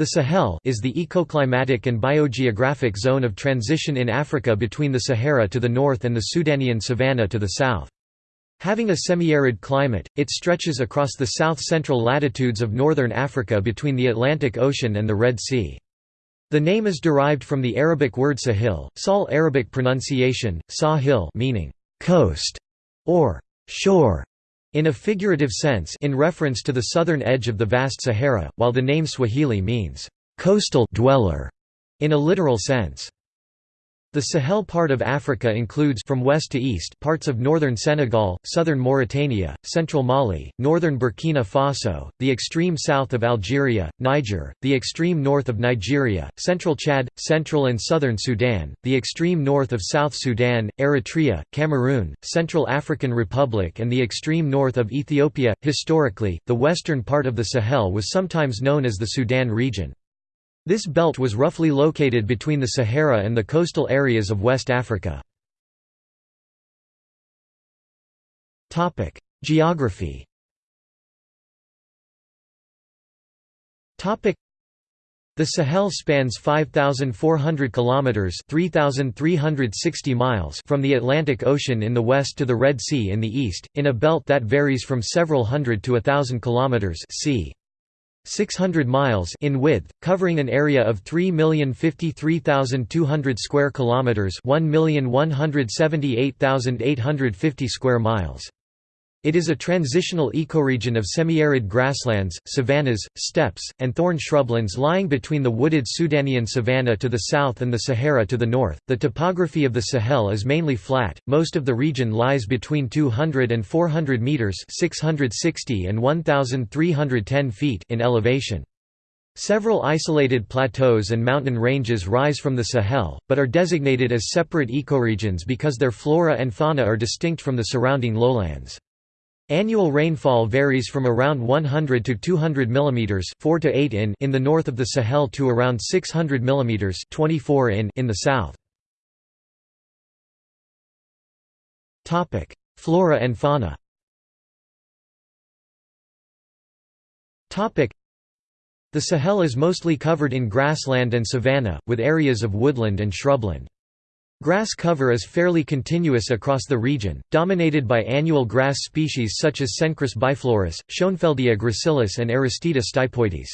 The Sahel is the ecoclimatic and biogeographic zone of transition in Africa between the Sahara to the north and the Sudanian savanna to the south. Having a semi-arid climate, it stretches across the south-central latitudes of northern Africa between the Atlantic Ocean and the Red Sea. The name is derived from the Arabic word sahil, Sal Arabic pronunciation, sahil meaning coast or shore, in a figurative sense in reference to the southern edge of the vast Sahara, while the name Swahili means, "...coastal dweller", in a literal sense. The Sahel part of Africa includes from west to east parts of northern Senegal, southern Mauritania, central Mali, northern Burkina Faso, the extreme south of Algeria, Niger, the extreme north of Nigeria, central Chad, central and southern Sudan, the extreme north of South Sudan, Eritrea, Cameroon, Central African Republic and the extreme north of Ethiopia. Historically, the western part of the Sahel was sometimes known as the Sudan region. This belt was roughly located between the Sahara and the coastal areas of West Africa. Geography the Sahel spans 5400 kilometers, 3360 miles from the Atlantic Ocean in the west to the Red Sea in the east, in a belt that varies from several hundred to a thousand kilometers, c. 600 miles in width, covering an area of 3,053,200 square kilometers, 1,178,850 square miles. It is a transitional ecoregion of semi-arid grasslands, savannas, steppes, and thorn shrublands lying between the wooded Sudanian savanna to the south and the Sahara to the north. The topography of the Sahel is mainly flat. Most of the region lies between 200 and 400 meters (660 and 1310 feet) in elevation. Several isolated plateaus and mountain ranges rise from the Sahel, but are designated as separate ecoregions because their flora and fauna are distinct from the surrounding lowlands. Annual rainfall varies from around 100 to 200 mm 4 to 8 in in the north of the Sahel to around 600 mm 24 in in the south. Topic: Flora and fauna. Topic: The Sahel is mostly covered in grassland and savanna, with areas of woodland and shrubland. Grass cover is fairly continuous across the region, dominated by annual grass species such as Cenchrus biflorus, Schoenfeldia gracilis and Aristida stipoides.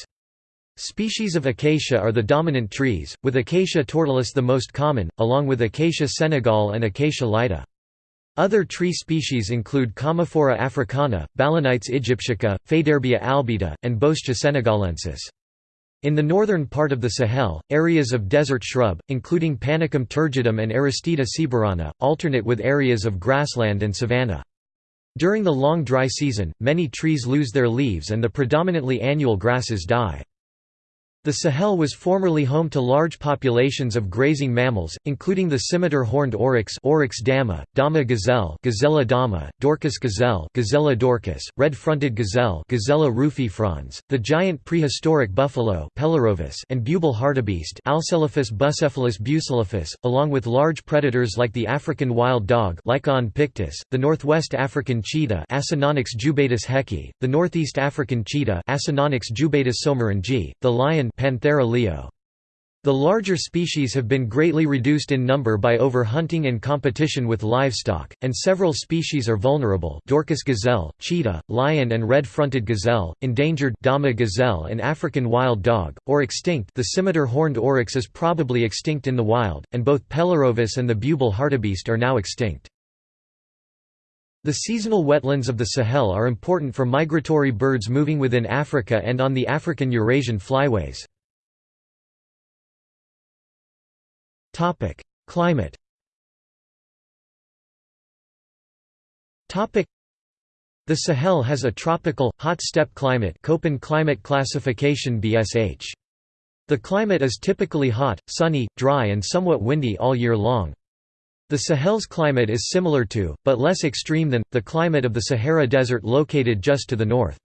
Species of acacia are the dominant trees, with Acacia tortilis the most common, along with Acacia senegal and Acacia laeta. Other tree species include Commiphora africana, Balanites aegyptiaca, Faidherbia albida, and Boscia senegalensis. In the northern part of the Sahel, areas of desert shrub, including Panicum turgidum and Aristida sieberiana, alternate with areas of grassland and savanna. During the long dry season, many trees lose their leaves and the predominantly annual grasses die. The Sahel was formerly home to large populations of grazing mammals, including the scimitar horned oryx Oryx dama, dama gazelle Gazella dama, Dorcas gazelle Gazella dorcas, red-fronted gazelle Gazella rufifrons, the giant prehistoric buffalo Pelorovis and bubal hartebeest Alcelaphus buselaphus buselaphus, along with large predators like the African wild dog Lycaon pictus, the northwest African cheetah Acinonyx jubatus hecki, the northeast African cheetah Acinonyx jubatus soemmerringii, the lion Panthera leo. The larger species have been greatly reduced in number by overhunting and competition with livestock, and several species are vulnerable Dorcas gazelle, cheetah, lion and red-fronted gazelle, endangered Dama gazelle and African wild dog, or extinct the scimitar horned oryx is probably extinct in the wild, and both Pelorovis and the bubal hartebeest are now extinct. The seasonal wetlands of the Sahel are important for migratory birds moving within Africa and on the African-Eurasian flyways. Climate the Sahel has a tropical, hot steppe climate Köppen climate classification BSH. The climate is typically hot, sunny, dry and somewhat windy all year long. The Sahel's climate is similar to, but less extreme than, the climate of the Sahara Desert located just to the north.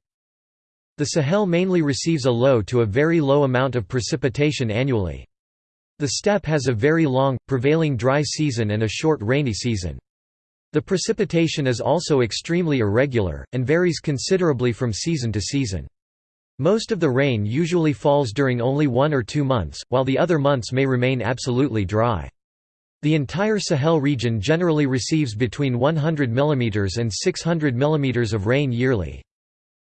The Sahel mainly receives a low to a very low amount of precipitation annually. The steppe has a very long, prevailing dry season and a short rainy season. The precipitation is also extremely irregular, and varies considerably from season to season. Most of the rain usually falls during only one or two months, while the other months may remain absolutely dry. The entire Sahel region generally receives between 100 mm and 600 mm of rain yearly.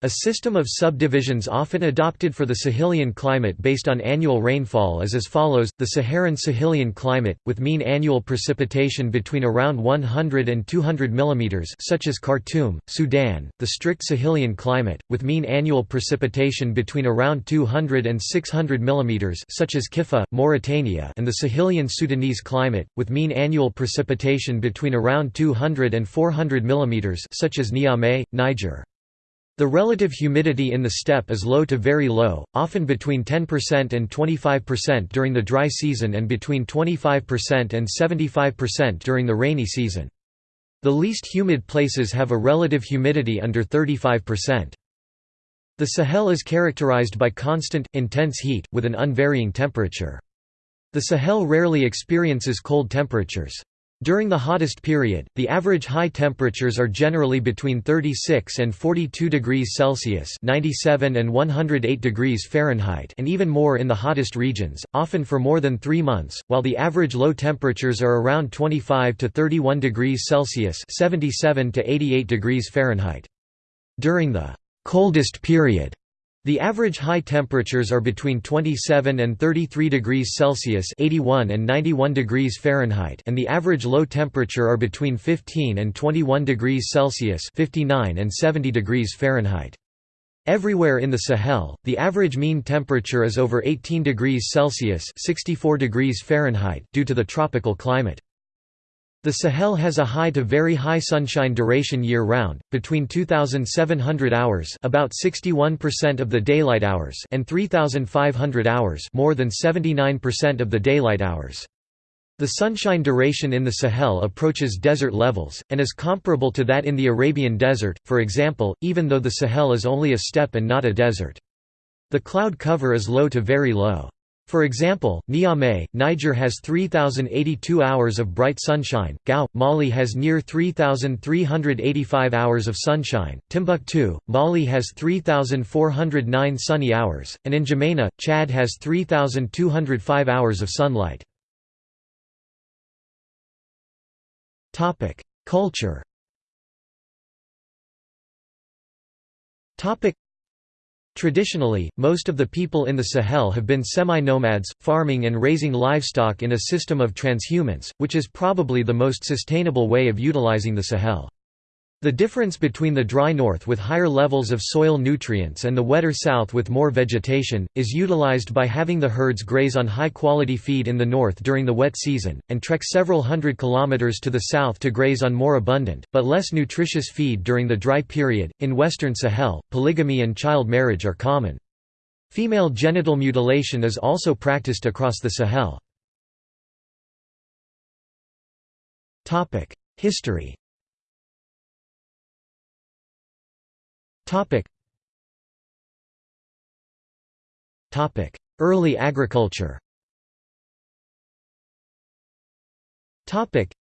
A system of subdivisions often adopted for the Sahelian climate based on annual rainfall is as follows, the Saharan-Sahelian climate, with mean annual precipitation between around 100 and 200 mm such as Khartoum, Sudan, the strict Sahelian climate, with mean annual precipitation between around 200 and 600 mm such as Kiffa, Mauritania and the Sahelian Sudanese climate, with mean annual precipitation between around 200 and 400 mm such as Niamey, Niger. The relative humidity in the steppe is low to very low, often between 10% and 25% during the dry season and between 25% and 75% during the rainy season. The least humid places have a relative humidity under 35%. The Sahel is characterized by constant, intense heat, with an unvarying temperature. The Sahel rarely experiences cold temperatures. During the hottest period, the average high temperatures are generally between 36 and 42 degrees Celsius (97 and 108 degrees Fahrenheit) and even more in the hottest regions, often for more than 3 months, while the average low temperatures are around 25 to 31 degrees Celsius (77 to 88 degrees Fahrenheit). During the coldest period, the average high temperatures are between 27 and 33 degrees Celsius (81 and 91 degrees Fahrenheit) and the average low temperature are between 15 and 21 degrees Celsius (59 and 70 degrees Fahrenheit). Everywhere in the Sahel, the average mean temperature is over 18 degrees Celsius (64 degrees Fahrenheit) due to the tropical climate. The Sahel has a high to very high sunshine duration year-round, between 2,700 hours about 61% of the daylight hours and 3,500 hours more than 79% of the daylight hours. The sunshine duration in the Sahel approaches desert levels, and is comparable to that in the Arabian Desert, for example, even though the Sahel is only a steppe and not a desert. The cloud cover is low to very low. For example, Niamey, Niger has 3,082 hours of bright sunshine, Gao, Mali has near 3,385 hours of sunshine, Timbuktu, Mali has 3,409 sunny hours, and in N'Djamena, Chad has 3,205 hours of sunlight. Culture Traditionally, most of the people in the Sahel have been semi-nomads, farming and raising livestock in a system of transhumance, which is probably the most sustainable way of utilizing the Sahel. The difference between the dry north with higher levels of soil nutrients and the wetter south with more vegetation, is utilized by having the herds graze on high-quality feed in the north during the wet season, and trek several hundred kilometers to the south to graze on more abundant, but less nutritious feed during the dry period. In western Sahel, polygamy and child marriage are common. Female genital mutilation is also practiced across the Sahel. History Topic. Topic: Early agriculture. Topic: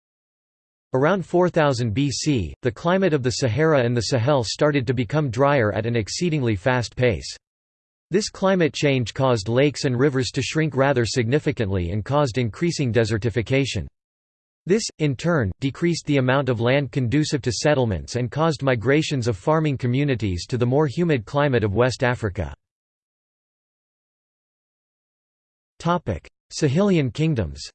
Around 4000 BC, the climate of the Sahara and the Sahel started to become drier at an exceedingly fast pace. This climate change caused lakes and rivers to shrink rather significantly and caused increasing desertification. This, in turn, decreased the amount of land conducive to settlements and caused migrations of farming communities to the more humid climate of West Africa. Sahelian kingdoms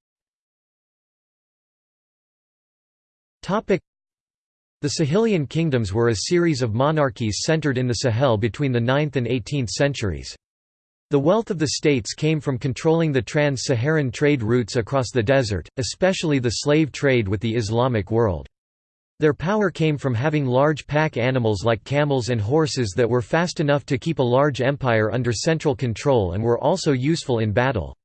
the Sahelian kingdoms were a series of monarchies centered in the Sahel between the 9th and 18th centuries. The wealth of the states came from controlling the trans-Saharan trade routes across the desert, especially the slave trade with the Islamic world. Their power came from having large pack animals like camels and horses that were fast enough to keep a large empire under central control and were also useful in battle.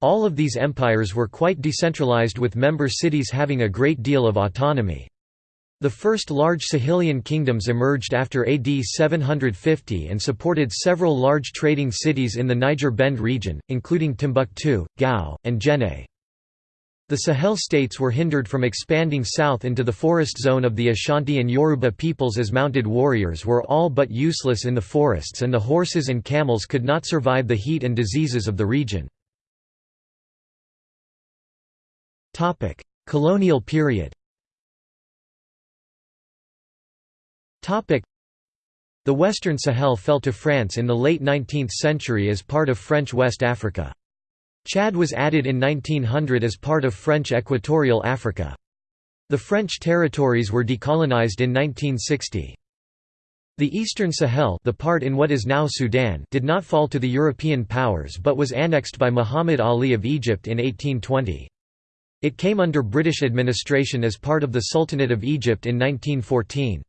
All of these empires were quite decentralized with member cities having a great deal of autonomy. The first large Sahelian kingdoms emerged after AD 750 and supported several large trading cities in the Niger Bend region, including Timbuktu, Gao, and Djenné. The Sahel states were hindered from expanding south into the forest zone of the Ashanti and Yoruba peoples as mounted warriors were all but useless in the forests and the horses and camels could not survive the heat and diseases of the region. Colonial period The Western Sahel fell to France in the late 19th century as part of French West Africa. Chad was added in 1900 as part of French Equatorial Africa. The French territories were decolonized in 1960. The Eastern Sahel the part in what is now Sudan did not fall to the European powers but was annexed by Muhammad Ali of Egypt in 1820. It came under British administration as part of the Sultanate of Egypt in 1914.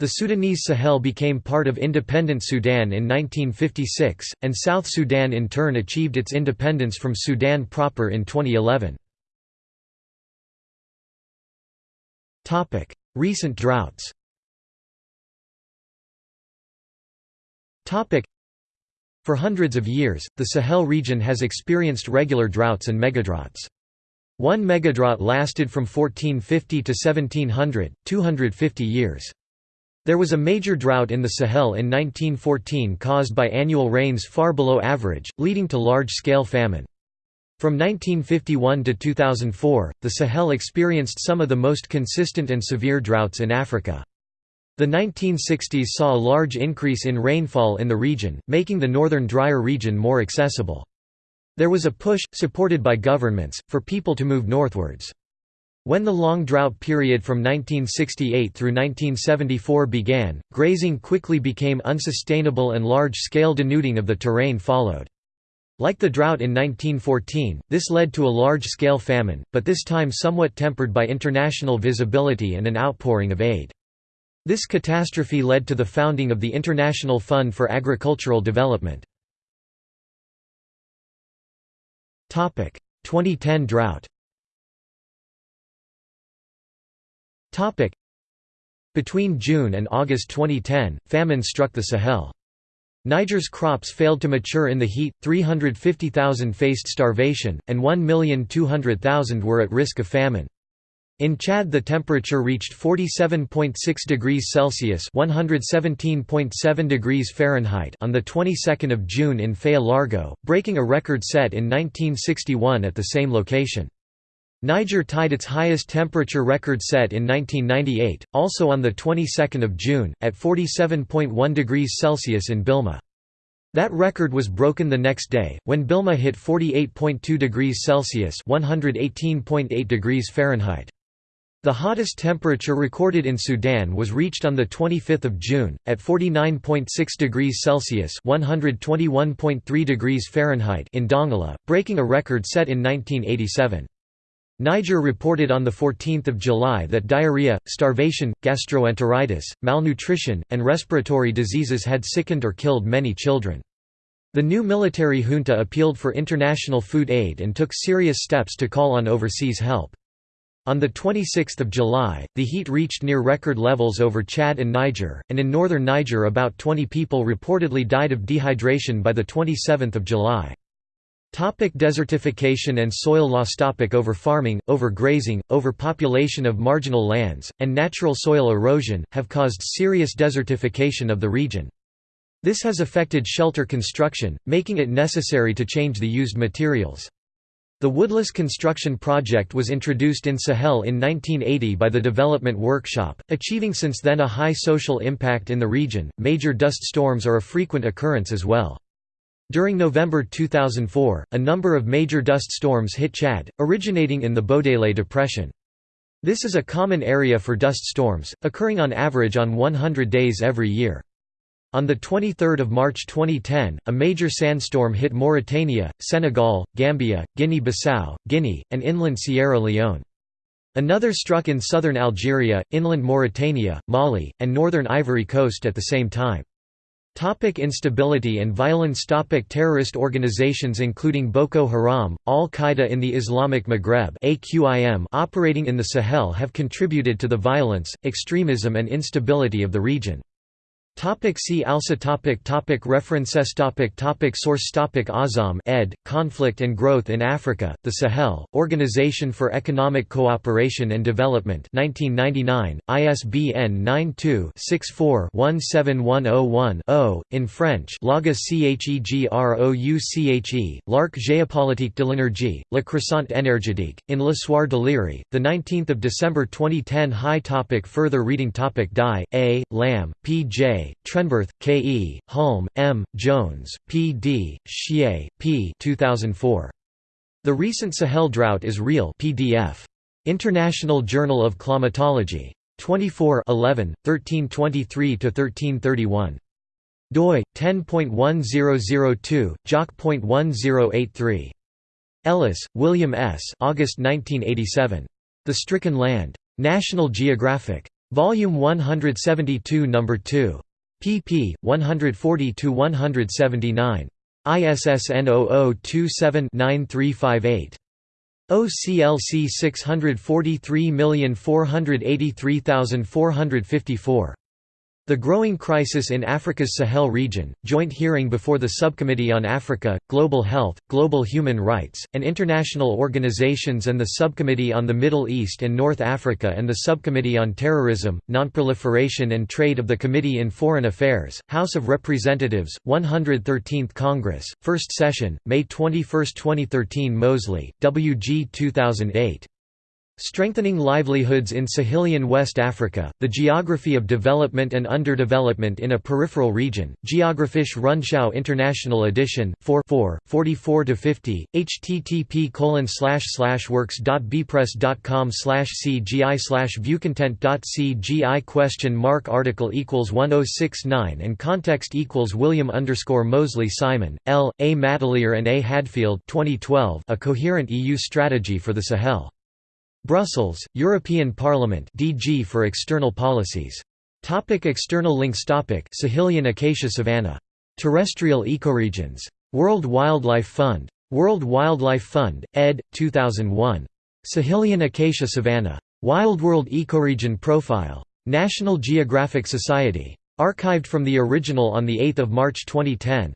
The Sudanese Sahel became part of independent Sudan in 1956, and South Sudan in turn achieved its independence from Sudan proper in 2011. Recent droughts For hundreds of years, the Sahel region has experienced regular droughts and megadroughts. One megadrought lasted from 1450 to 1700, 250 years. There was a major drought in the Sahel in 1914 caused by annual rains far below average, leading to large-scale famine. From 1951 to 2004, the Sahel experienced some of the most consistent and severe droughts in Africa. The 1960s saw a large increase in rainfall in the region, making the northern drier region more accessible. There was a push, supported by governments, for people to move northwards. When the long drought period from 1968 through 1974 began, grazing quickly became unsustainable and large-scale denuding of the terrain followed. Like the drought in 1914, this led to a large-scale famine, but this time somewhat tempered by international visibility and an outpouring of aid. This catastrophe led to the founding of the International Fund for Agricultural Development. 2010 drought Between June and August 2010, famine struck the Sahel. Niger's crops failed to mature in the heat, 350,000 faced starvation, and 1,200,000 were at risk of famine. In Chad the temperature reached 47.6 degrees Celsius (117.7 degrees Fahrenheit) on the 22nd of June in Faya Largeau, breaking a record set in 1961 at the same location. Niger tied its highest temperature record set in 1998, also on the 22nd of June, at 47.1 degrees Celsius in Bilma. That record was broken the next day, when Bilma hit 48.2 degrees Celsius (118.8 degrees Fahrenheit). The hottest temperature recorded in Sudan was reached on 25 June, at 49.6 degrees Celsius (121.3 degrees Fahrenheit) in Dongola, breaking a record set in 1987. Niger reported on 14 July that diarrhea, starvation, gastroenteritis, malnutrition, and respiratory diseases had sickened or killed many children. The new military junta appealed for international food aid and took serious steps to call on overseas help. On 26 July, the heat reached near record levels over Chad and Niger, and in northern Niger about 20 people reportedly died of dehydration by 27 July. Topic desertification and soil loss Topic Overfarming, overgrazing, overpopulation of marginal lands, and natural soil erosion, have caused serious desertification of the region. This has affected shelter construction, making it necessary to change the used materials. The woodless construction project was introduced in Sahel in 1980 by the Development Workshop, achieving since then a high social impact in the region. Major dust storms are a frequent occurrence as well. During November 2004, a number of major dust storms hit Chad, originating in the Bodele Depression. This is a common area for dust storms, occurring on average on 100 days every year. On 23 March 2010, a major sandstorm hit Mauritania, Senegal, Gambia, Guinea-Bissau, Guinea, and inland Sierra Leone. Another struck in southern Algeria, inland Mauritania, Mali, and northern Ivory Coast at the same time. Topic instability and violence Topic Terrorist organizations including Boko Haram, Al-Qaeda in the Islamic Maghreb AQIM operating in the Sahel have contributed to the violence, extremism and instability of the region. Topic see also topic topic References topic topic Source topic Azam ed. Conflict and Growth in Africa, the Sahel, Organization for Economic Cooperation and Development 1999, ISBN 92-64-17101-0, in French Lagos Chegrouche, L'Arc géopolitique de l'énergie, Le Croissant énergétique, in L'Histoire de l'Iri, 19 December 2010 High topic Further reading topic Dai, A., Lamb, P. J. Trenberth, K. E., Hulme, M., Jones, P. D., Xie, P. 2004. The Recent Sahel Drought is Real PDF. International Journal of Climatology. 24 11, 1323–1331. doi, 10.1002, joc.1083. Ellis, William S. August 1987. The Stricken Land. National Geographic. Volume 172 No. 2 pp. 140–179. ISSN 0027-9358. OCLC 643483454. The Growing Crisis in Africa's Sahel Region, joint hearing before the Subcommittee on Africa, Global Health, Global Human Rights, and International Organizations and the Subcommittee on the Middle East and North Africa and the Subcommittee on Terrorism, Nonproliferation and Trade of the Committee in Foreign Affairs, House of Representatives, 113th Congress, First Session, May 21, 2013 Moseley, W. G. 2008. Strengthening Livelihoods in Sahelian West Africa, The Geography of Development and Underdevelopment in a Peripheral Region, Geographische Rundschau International Edition, 4 44–50, http colon works.bpress.com cgi slash viewcontent.cgi question mark article equals 1069 and context equals William underscore Moseley Simon, L. A. Mattelaer and A. Hadfield 2012 A Coherent EU Strategy for the Sahel. Brussels, European Parliament DG for External Policies. Topic external links Topic Sahelian acacia savanna. Terrestrial ecoregions. World Wildlife Fund. World Wildlife Fund, ed. 2001. Sahelian acacia savanna. Wildworld Ecoregion Profile. National Geographic Society. Archived from the original on 8 March 2010.